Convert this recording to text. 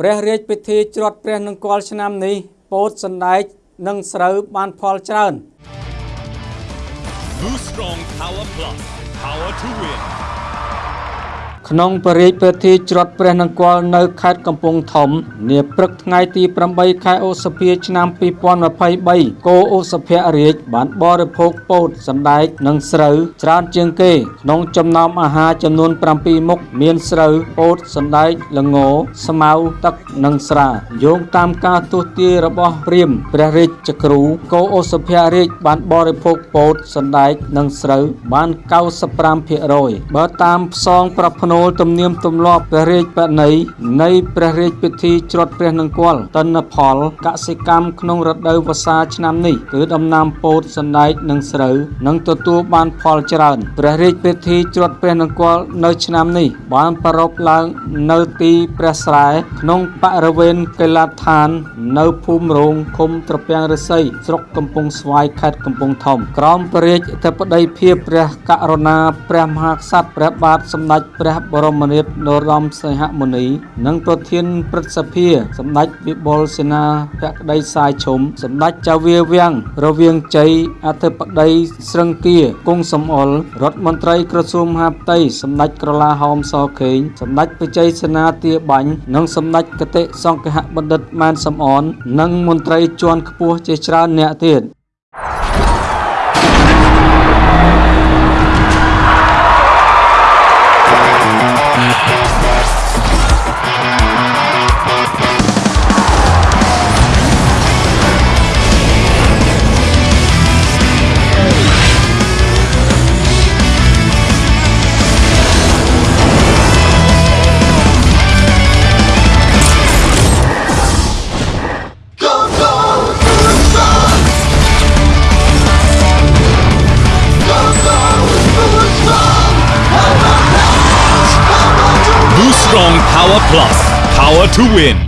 ព្រះរាជពិធីច្រត់ព្រះនង្គ័លឆ្នាំនេះពោតសណ្ដែកនិងស្រូវបានផលច្រើន Boost Strong Power Plus. Power to win. ក្នុងព្រះរាជពិធីច្រត់ព្រះនង្គ័លនៅខេត្តកំពង់ធំនាព្រឹកថ្ងៃទី8ខែឧសភាឆ្នាំ2023គោឧសភរាជបានបរិភោគពោតសណ្ដែកនិងស្រូវច្រើនជាងគេក្នុងចំណោមអាហារចំនួន7មុខមានស្រូវពោតសណ្ដែកល្ងស្មៅទឹកនិងស្រាយោងតាមការទស្សន៍ទាយរបស់ព្រាហ្មណ៍ព្រះរាជគ្រូគោឧសភរាជបានបរិភោគពោតសណ្ដែកនិងស្រូវបាន95%បើតាមផ្សងប្រផ្នូលទំនៀមទម្លាប់ព្រះរាជបណីនៃព្រះរាជពិធីច្រត់ព្រះនង្គ័លទិន្នផលកសិកម្មក្នុងរដូវវស្សាឆ្នាំនេះគឺដំណាំពោតសណ្ដែកនិងស្រូវនឹងទទួលបានផលច្រើនព្រះរាជពិធីច្រត់ព្រះនង្គ័លនៅឆ្នាំនេះបានប្រារព្ធឡើងនៅទីព្រះស្រែក្នុងបរិវេណកីឡដ្ឋាន នៅភូមិរោងឃុំត្រពាំងរិស័យស្រុកកំពង់ស្វាយខេត្តកំពង់ធំក្រោមព្រះរាជអធិបតីភាពព្រះករុណាព្រះមហាក្សត្រព្រះបាទសម្ដេចព្រះបរមនាថនរោត្តមសីហមុនី និងប្រធានព្រឹទ្ធសភាសម្ដេចវិបុលសេនាភក្តីសាយឈុំសម្ដេចចៅវាវាំងរវាងជ័យអធិបតីស្រឹងគាគង់សំអល់រដ្ឋមន្ត្រីក្រសួងមហាផ្ទៃសម្ដេចក្រឡាហោមសខេងសម្ដេចបជ័យសេនាទាបាញ់និងសម្ដេចគតិសង្ឃហបណ្ឌិតម៉ែនសំអននិងមន្ត្រីជាន់ខ្ពស់ជាច្រើនអ្នកទៀត Strong Power Plus. Power to win.